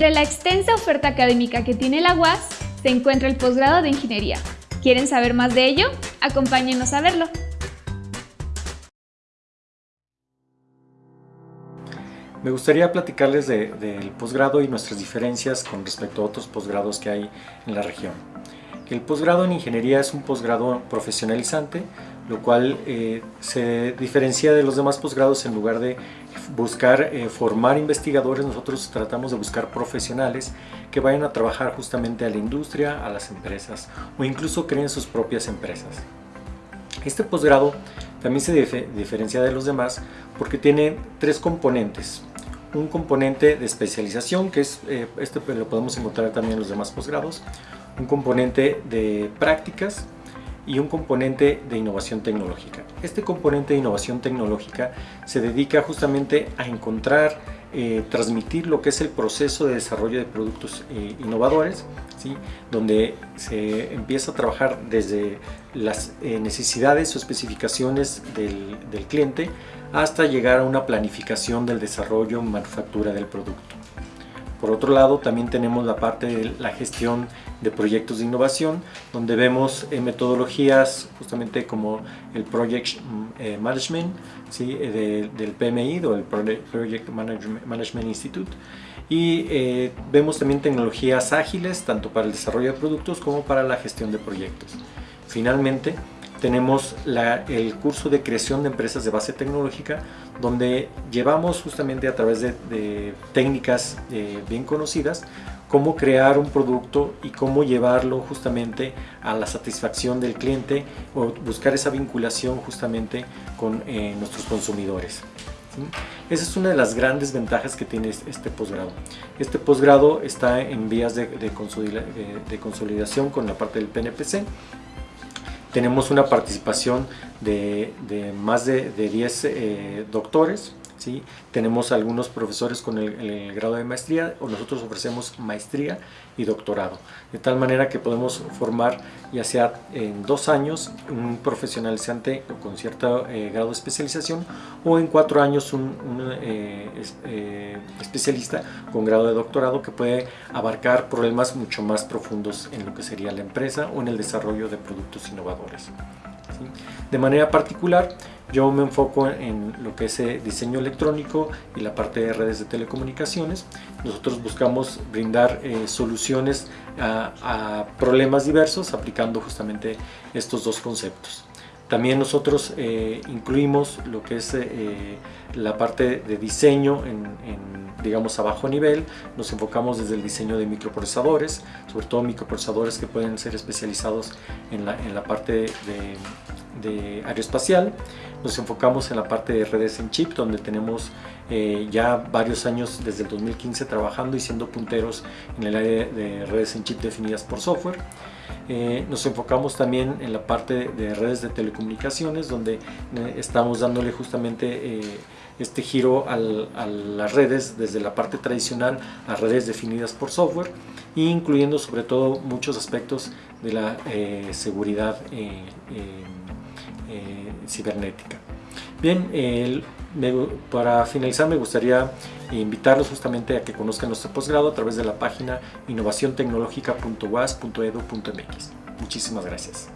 extensa oferta académica que tiene la UAS, se encuentra el posgrado de Ingeniería. ¿Quieren saber más de ello? Acompáñenos a verlo. Me gustaría platicarles del posgrado y nuestras diferencias con respecto a otros posgrados que hay en la región. El posgrado en ingeniería es un posgrado profesionalizante, lo cual eh, se diferencia de los demás posgrados en lugar de buscar eh, formar investigadores, nosotros tratamos de buscar profesionales que vayan a trabajar justamente a la industria, a las empresas o incluso creen sus propias empresas. Este posgrado también se diferencia de los demás porque tiene tres componentes. Un componente de especialización, que es, eh, este lo podemos encontrar también en los demás posgrados, un componente de prácticas y un componente de innovación tecnológica. Este componente de innovación tecnológica se dedica justamente a encontrar, eh, transmitir lo que es el proceso de desarrollo de productos eh, innovadores, ¿sí? donde se empieza a trabajar desde las necesidades o especificaciones del, del cliente hasta llegar a una planificación del desarrollo manufactura del producto. Por otro lado, también tenemos la parte de la gestión de proyectos de innovación, donde vemos eh, metodologías justamente como el Project mm, eh, Management ¿sí? Eh, del PMI, o el Project Management Institute, y vemos también tecnologías ágiles, tanto para el desarrollo de productos como para la gestión de proyectos. Finalmente, tenemos el curso de creación de empresas de base tecnológica donde llevamos justamente a través de, técnicas eh, bien conocidas cómo crear un producto y cómo llevarlo justamente a la satisfacción del cliente o buscar esa vinculación justamente con eh, nuestros consumidores. Esa es una de las grandes ventajas que tiene este posgrado. Este posgrado está en vías de, de consolidación con la parte del PNPC tenemos una participación de, más de, 10 eh, doctores, ¿sí? tenemos algunos profesores con el, grado de maestría o nosotros ofrecemos maestría y doctorado, de tal manera que podemos formar ya sea en dos años un profesionalizante con cierto eh, grado de especialización o en cuatro años un, eh, especialista con grado de doctorado que puede abarcar problemas mucho más profundos en lo que sería la empresa o en el desarrollo de productos innovadores. De manera particular, yo me enfoco en lo que es eh, diseño electrónico y la parte de redes de telecomunicaciones. Nosotros buscamos brindar eh, soluciones a, problemas diversos aplicando justamente estos dos conceptos. También nosotros eh, incluimos lo que es la parte de diseño en, digamos a bajo nivel, nos enfocamos desde el diseño de microprocesadores, sobre todo microprocesadores que pueden ser especializados en la, en la parte de, de aeroespacial, nos enfocamos en la parte de redes en chip, donde tenemos eh, ya varios años desde el 2015 trabajando y siendo punteros en el área de redes en chip definidas por software. Eh, nos enfocamos también en la parte de redes de telecomunicaciones, donde eh, estamos dándole justamente este giro a las redes desde la parte tradicional a redes definidas por software incluyendo sobre todo muchos aspectos de la seguridad cibernética. Bien, para finalizar me gustaría invitarlos justamente a que conozcan nuestro posgrado a través de la página innovaciontecnologica.was.edu.mx. Muchísimas gracias.